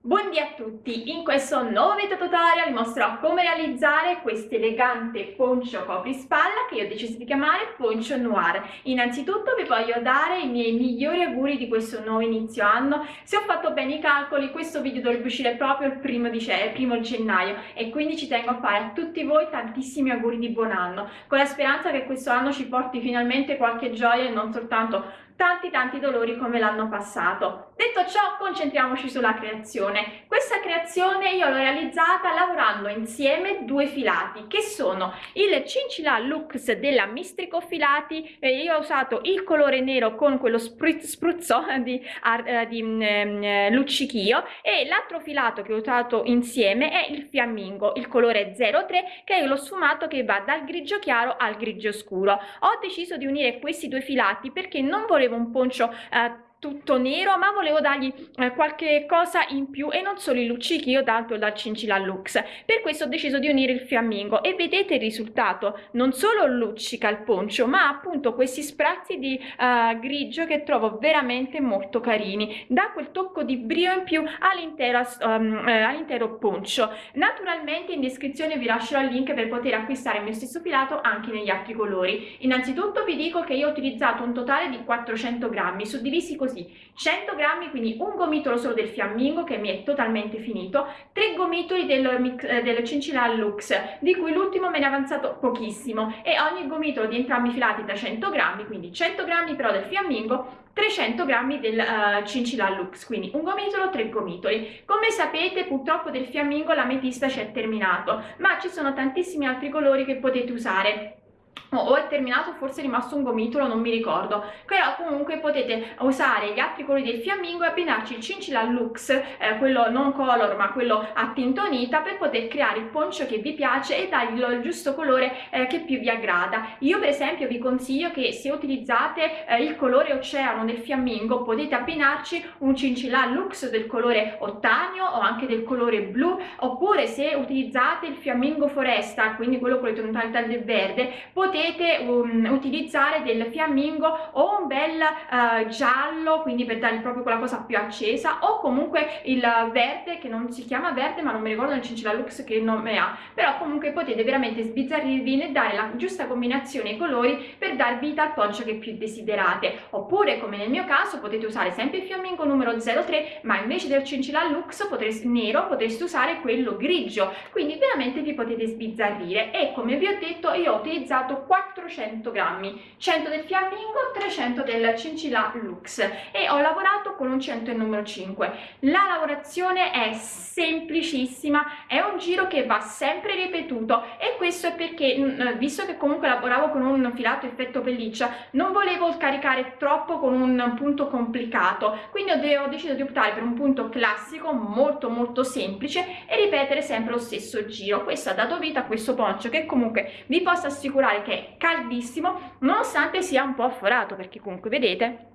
Buondì a tutti! In questo nuovo video tutorial vi mostrerò come realizzare questo elegante poncio coprispalla che io ho deciso di chiamare poncio noir. Innanzitutto vi voglio dare i miei migliori auguri di questo nuovo inizio anno. Se ho fatto bene i calcoli questo video dovrebbe uscire proprio il primo, di il primo gennaio e quindi ci tengo a fare a tutti voi tantissimi auguri di buon anno con la speranza che questo anno ci porti finalmente qualche gioia e non soltanto tanti tanti dolori come l'anno passato. Detto ciò, concentriamoci sulla creazione. Questa creazione io l'ho realizzata lavorando insieme due filati, che sono il Cincilla Lux della Mistrico Filati, eh, io ho usato il colore nero con quello spruzzo di, eh, di eh, luccichio, e l'altro filato che ho usato insieme è il Fiammingo, il colore 03, che è lo sfumato che va dal grigio chiaro al grigio scuro. Ho deciso di unire questi due filati perché non volevo un poncio eh, tutto nero ma volevo dargli eh, qualche cosa in più e non solo i luccichi io tanto dal Cincilla Lux. Per questo ho deciso di unire il fiammingo e vedete il risultato. Non solo luccica il poncio ma appunto questi sprazzi di uh, grigio che trovo veramente molto carini. Da quel tocco di brio in più all'intero um, eh, all'intero poncio. Naturalmente in descrizione vi lascerò il link per poter acquistare il mio stesso filato anche negli altri colori. Innanzitutto vi dico che io ho utilizzato un totale di 400 grammi suddivisi così così. 100 grammi quindi un gomitolo solo del fiammingo che mi è totalmente finito 3 gomitoli del, eh, del cincilla lux di cui l'ultimo me ne è avanzato pochissimo e ogni gomitolo di entrambi filati da 100 grammi quindi 100 grammi però del fiammingo 300 grammi del uh, cincilla lux quindi un gomitolo 3 gomitoli. Come sapete purtroppo del fiammingo la metista ci è terminato ma ci sono tantissimi altri colori che potete usare o è terminato forse è rimasto un gomitolo non mi ricordo. Però comunque potete usare gli altri colori del fiammingo e abbinarci il cincilla lux eh, quello non color ma quello a tintonita per poter creare il poncio che vi piace e dargli il giusto colore eh, che più vi aggrada. Io per esempio vi consiglio che se utilizzate eh, il colore oceano del fiammingo potete abbinarci un cincilla lux del colore ottanio o anche del colore blu oppure se utilizzate il fiammingo foresta quindi quello con le tonalità del verde potete potete um, utilizzare del fiammingo o un bel uh, giallo quindi per dargli proprio quella cosa più accesa o comunque il verde che non si chiama verde ma non mi ricordo il cincilla lux che nome ha. Però comunque potete veramente sbizzarrirvi e dare la giusta combinazione di colori per dar vita al poncio che più desiderate. Oppure come nel mio caso potete usare sempre il fiammingo numero 03 ma invece del cincilla lux potreste, nero potreste usare quello grigio. Quindi veramente vi potete sbizzarrire. E come vi ho detto io ho utilizzato 400 grammi 100 del fiammingo 300 del cincilla lux. E ho lavorato con un 100 numero 5 la lavorazione è semplicissima è un giro che va sempre ripetuto. E questo è perché mm, eh, visto che comunque lavoravo con un filato effetto pelliccia non volevo caricare troppo con un punto complicato. Quindi ho deciso di optare per un punto classico molto molto semplice e ripetere sempre lo stesso giro. Questo ha dato vita a questo poncio che comunque vi posso assicurare che caldissimo nonostante sia un po' forato perché comunque vedete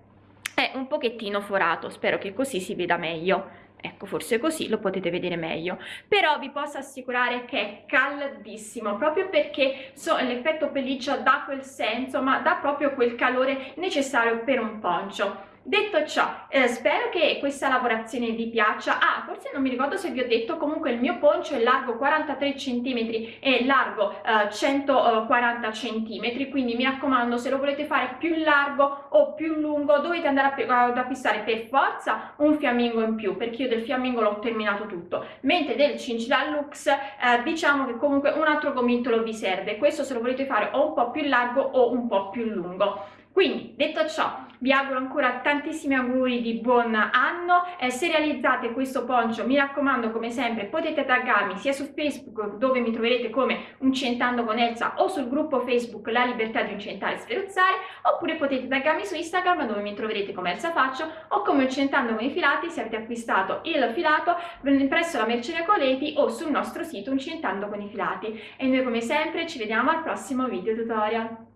è un pochettino forato. Spero che così si veda meglio. Ecco forse così lo potete vedere meglio. Però vi posso assicurare che è caldissimo proprio perché so, l'effetto pelliccia dà quel senso ma dà proprio quel calore necessario per un poncio detto ciò eh, spero che questa lavorazione vi piaccia. Ah forse non mi ricordo se vi ho detto comunque il mio poncio è largo 43 centimetri e largo eh, 140 centimetri quindi mi raccomando se lo volete fare più largo o più lungo dovete andare a, ad acquistare per forza un fiammingo in più perché io del fiammingo l'ho terminato tutto. Mentre del cincilla lux eh, diciamo che comunque un altro gomitolo vi serve. Questo se lo volete fare o un po più largo o un po più lungo. Quindi detto ciò vi auguro ancora tantissimi auguri di buon anno eh, se realizzate questo poncio mi raccomando come sempre potete taggarmi sia su facebook dove mi troverete come Uncentando con Elsa o sul gruppo facebook La Libertà di Uncentare e Sferuzzare oppure potete taggarmi su Instagram dove mi troverete come Elsa Faccio o come Uncentando con i filati se avete acquistato il filato presso la Merceria Coleti o sul nostro sito Uncentando con i filati. E noi come sempre ci vediamo al prossimo video tutorial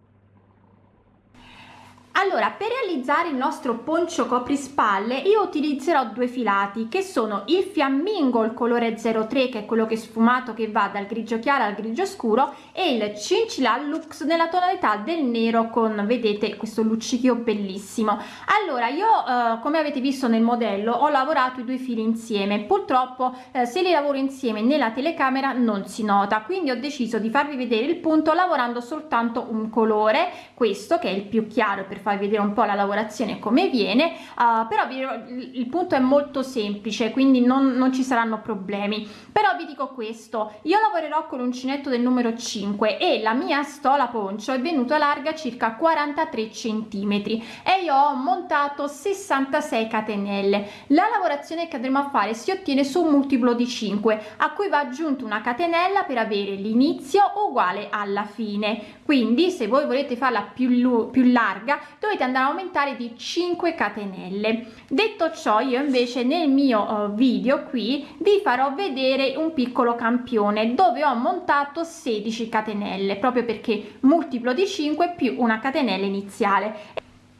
allora per realizzare il nostro poncio coprispalle io utilizzerò due filati che sono il fiammingo il colore 03 che è quello che è sfumato che va dal grigio chiaro al grigio scuro e il cincilla lux nella tonalità del nero con vedete questo luccichio bellissimo. Allora io eh, come avete visto nel modello ho lavorato i due fili insieme. Purtroppo eh, se li lavoro insieme nella telecamera non si nota quindi ho deciso di farvi vedere il punto lavorando soltanto un colore questo che è il più chiaro per farvi vedere un po' la lavorazione come viene uh, però il punto è molto semplice quindi non, non ci saranno problemi. Però vi dico questo io lavorerò con l'uncinetto del numero 5 e la mia stola poncio è venuta larga circa 43 centimetri e io ho montato 66 catenelle. La lavorazione che andremo a fare si ottiene su un multiplo di 5 a cui va aggiunto una catenella per avere l'inizio uguale alla fine. Quindi se voi volete farla più, più larga dovete andare a aumentare di 5 catenelle. Detto ciò io invece nel mio uh, video qui vi farò vedere un piccolo campione dove ho montato 16 catenelle proprio perché multiplo di 5 più una catenella iniziale.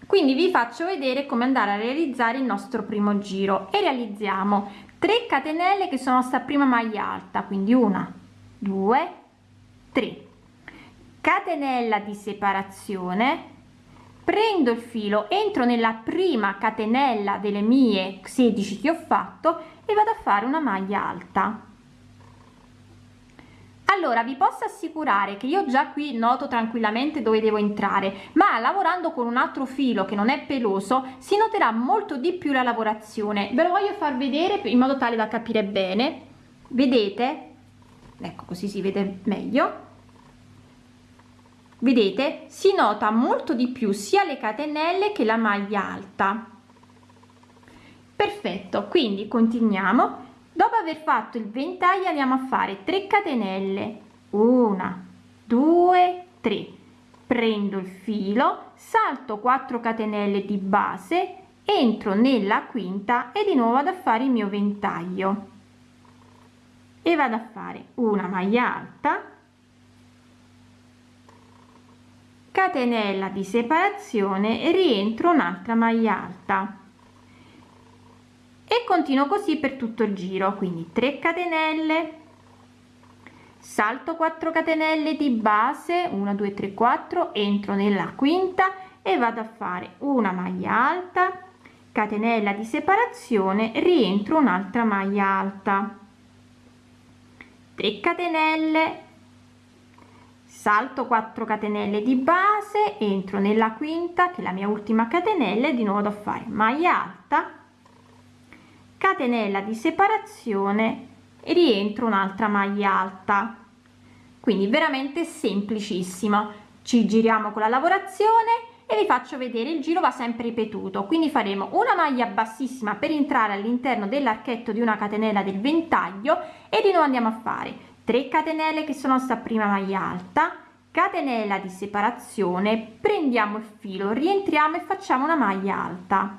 Quindi vi faccio vedere come andare a realizzare il nostro primo giro. E realizziamo 3 catenelle che sono sta prima maglia alta quindi una due tre. Catenella di separazione prendo il filo entro nella prima catenella delle mie 16 che ho fatto e vado a fare una maglia alta. Allora vi posso assicurare che io già qui noto tranquillamente dove devo entrare ma lavorando con un altro filo che non è peloso si noterà molto di più la lavorazione. Ve lo voglio far vedere in modo tale da capire bene. Vedete? Ecco così si vede meglio vedete si nota molto di più sia le catenelle che la maglia alta. Perfetto quindi continuiamo. Dopo aver fatto il ventaglio andiamo a fare 3 catenelle. Una due tre. Prendo il filo salto 4 catenelle di base entro nella quinta e di nuovo vado a fare il mio ventaglio. E vado a fare una maglia alta catenella di separazione rientro un'altra maglia alta. E continuo così per tutto il giro quindi 3 catenelle. Salto 4 catenelle di base 1 2 3 4 entro nella quinta e vado a fare una maglia alta catenella di separazione rientro un'altra maglia alta. 3 catenelle salto 4 catenelle di base entro nella quinta che è la mia ultima catenella e di nuovo da fare maglia alta catenella di separazione e rientro un'altra maglia alta. Quindi veramente semplicissimo ci giriamo con la lavorazione e vi faccio vedere il giro va sempre ripetuto. Quindi faremo una maglia bassissima per entrare all'interno dell'archetto di una catenella del ventaglio e di nuovo andiamo a fare 3 catenelle che sono sta prima maglia alta catenella di separazione prendiamo il filo rientriamo e facciamo una maglia alta.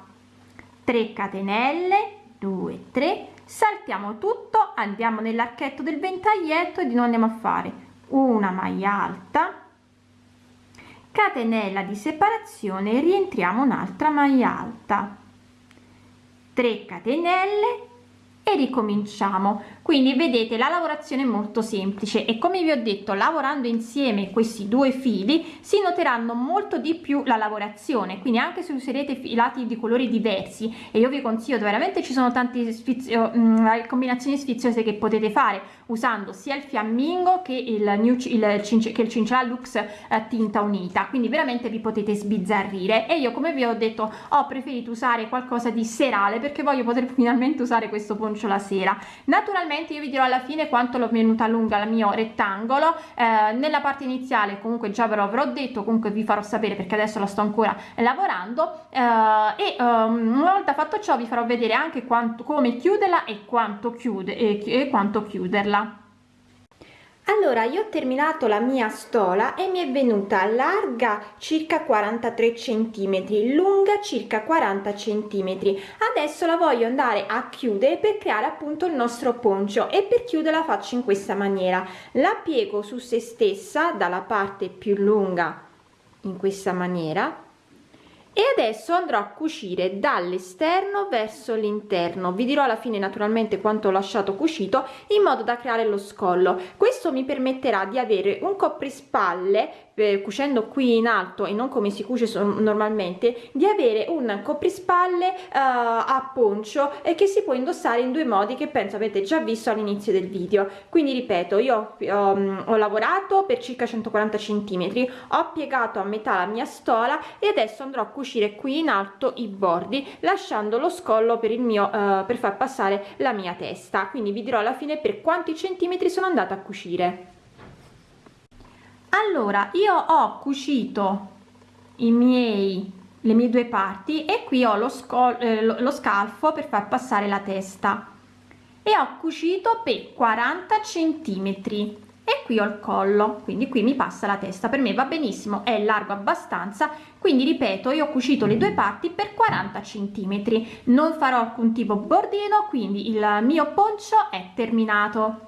3 catenelle 2 3 saltiamo tutto andiamo nell'archetto del ventaglietto e di nuovo andiamo a fare una maglia alta catenella di separazione rientriamo un'altra maglia alta. 3 catenelle e ricominciamo. Quindi vedete la lavorazione è molto semplice e come vi ho detto lavorando insieme questi due fili si noteranno molto di più la lavorazione. Quindi anche se userete filati di colori diversi e io vi consiglio veramente ci sono tante sfizio, mh, mm, combinazioni sfiziose che potete fare usando sia il fiammingo che il, new, il, che il cincella lux eh, tinta unita. Quindi veramente vi potete sbizzarrire. E io come vi ho detto ho preferito usare qualcosa di serale perché voglio poter finalmente usare questo poncio la sera. Naturalmente io vi dirò alla fine quanto l'ho venuta lunga la mio rettangolo. Eh, nella parte iniziale comunque già ve lo avrò detto comunque vi farò sapere perché adesso la sto ancora lavorando. Eh, e um, una volta fatto ciò vi farò vedere anche quanto come chiuderla e quanto chiude e, e quanto chiuderla allora io ho terminato la mia stola e mi è venuta larga circa 43 centimetri lunga circa 40 centimetri. Adesso la voglio andare a chiudere per creare appunto il nostro poncio e per chiuderla faccio in questa maniera. La piego su se stessa dalla parte più lunga in questa maniera e adesso andrò a cucire dall'esterno verso l'interno. Vi dirò alla fine naturalmente quanto ho lasciato cucito in modo da creare lo scollo. Questo mi permetterà di avere un coprispalle eh, cucendo qui in alto e non come si cuce normalmente di avere un coprispalle uh, a poncio e che si può indossare in due modi che penso avete già visto all'inizio del video. Quindi ripeto io um, ho lavorato per circa 140 centimetri ho piegato a metà la mia stola e adesso andrò a cucire qui in alto i bordi lasciando lo scollo per il mio uh, per far passare la mia testa. Quindi vi dirò alla fine per quanti centimetri sono andata a cucire. Allora io ho cucito i miei le mie due parti e qui ho lo, eh, lo, lo scalfo per far passare la testa. E ho cucito per 40 centimetri e qui ho il collo quindi qui mi passa la testa. Per me va benissimo è largo abbastanza quindi ripeto io ho cucito le due parti per 40 centimetri. Non farò alcun tipo bordino quindi il mio poncio è terminato